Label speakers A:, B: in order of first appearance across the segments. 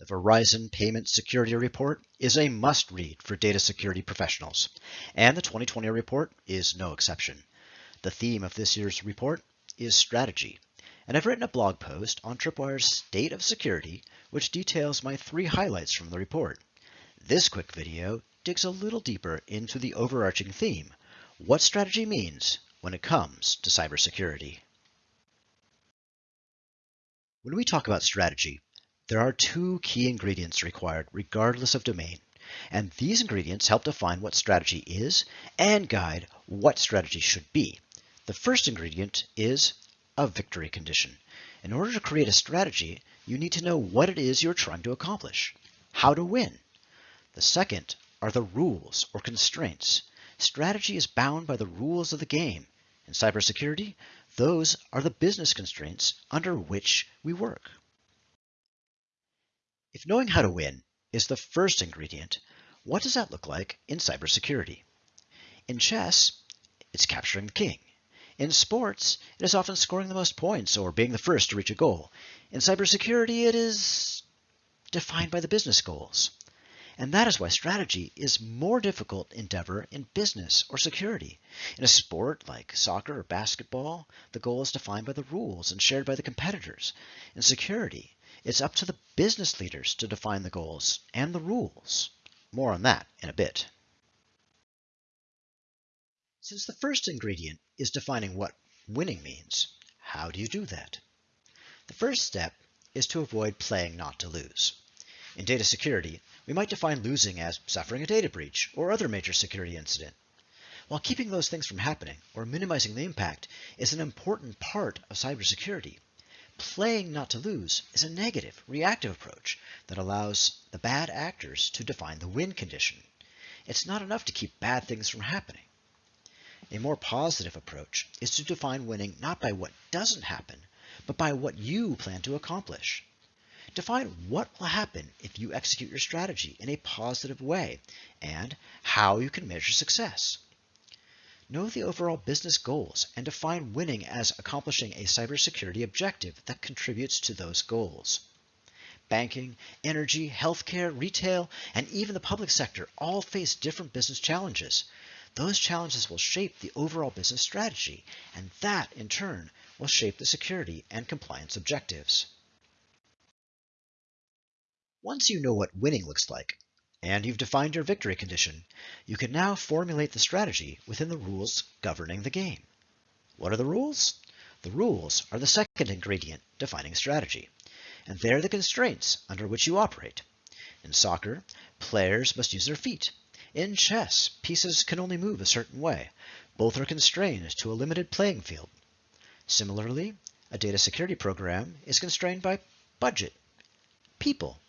A: The Verizon Payment Security Report is a must-read for data security professionals, and the 2020 report is no exception. The theme of this year's report is strategy, and I've written a blog post on Tripwire's State of Security, which details my three highlights from the report. This quick video digs a little deeper into the overarching theme, what strategy means when it comes to cybersecurity. When we talk about strategy, there are two key ingredients required regardless of domain, and these ingredients help define what strategy is and guide what strategy should be. The first ingredient is a victory condition. In order to create a strategy, you need to know what it is you're trying to accomplish, how to win. The second are the rules or constraints. Strategy is bound by the rules of the game. In cybersecurity, those are the business constraints under which we work. If knowing how to win is the first ingredient, what does that look like in cybersecurity? In chess, it's capturing the king. In sports, it is often scoring the most points or being the first to reach a goal. In cybersecurity, it is defined by the business goals. And that is why strategy is more difficult endeavor in business or security. In a sport like soccer or basketball, the goal is defined by the rules and shared by the competitors. In security, it's up to the business leaders to define the goals and the rules. More on that in a bit. Since the first ingredient is defining what winning means, how do you do that? The first step is to avoid playing not to lose. In data security, we might define losing as suffering a data breach or other major security incident. While keeping those things from happening or minimizing the impact is an important part of cybersecurity, Playing not to lose is a negative, reactive approach that allows the bad actors to define the win condition. It's not enough to keep bad things from happening. A more positive approach is to define winning not by what doesn't happen, but by what you plan to accomplish. Define what will happen if you execute your strategy in a positive way and how you can measure success. Know the overall business goals and define winning as accomplishing a cybersecurity objective that contributes to those goals. Banking, energy, healthcare, retail, and even the public sector all face different business challenges. Those challenges will shape the overall business strategy, and that, in turn, will shape the security and compliance objectives. Once you know what winning looks like, and you've defined your victory condition, you can now formulate the strategy within the rules governing the game. What are the rules? The rules are the second ingredient defining strategy, and they're the constraints under which you operate. In soccer, players must use their feet. In chess, pieces can only move a certain way. Both are constrained to a limited playing field. Similarly, a data security program is constrained by budget, people,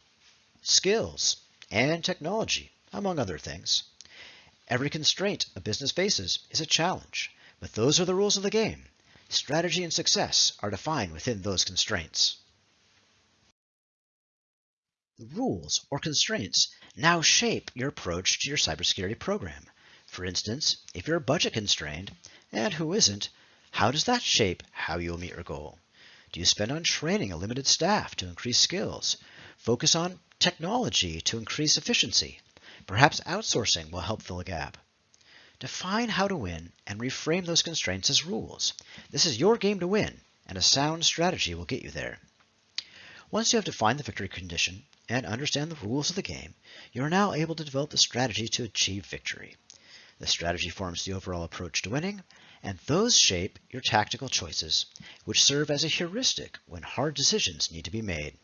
A: skills, and technology, among other things. Every constraint a business faces is a challenge, but those are the rules of the game. Strategy and success are defined within those constraints. The rules or constraints now shape your approach to your cybersecurity program. For instance, if you're budget constrained, and who isn't, how does that shape how you'll meet your goal? Do you spend on training a limited staff to increase skills? Focus on technology to increase efficiency. Perhaps outsourcing will help fill a gap. Define how to win and reframe those constraints as rules. This is your game to win, and a sound strategy will get you there. Once you have defined the victory condition and understand the rules of the game, you are now able to develop the strategy to achieve victory. The strategy forms the overall approach to winning, and those shape your tactical choices, which serve as a heuristic when hard decisions need to be made.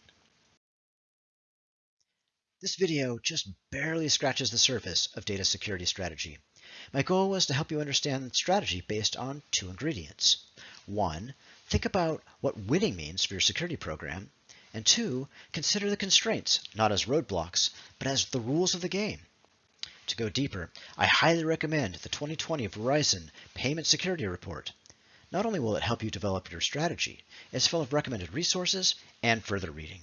A: This video just barely scratches the surface of data security strategy. My goal was to help you understand strategy based on two ingredients. One, think about what winning means for your security program. And two, consider the constraints, not as roadblocks, but as the rules of the game. To go deeper, I highly recommend the 2020 Verizon Payment Security Report. Not only will it help you develop your strategy, it's full of recommended resources and further reading.